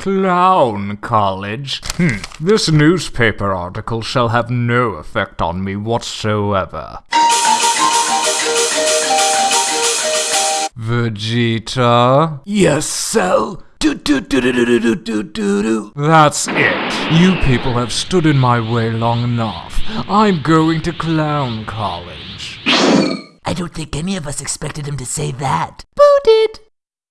Clown College? Hmm, this newspaper article shall have no effect on me whatsoever. Vegeta? Yes, Cell? Do, do, do, That's it. You people have stood in my way long enough. I'm going to Clown College. I don't think any of us expected him to say that. Booted!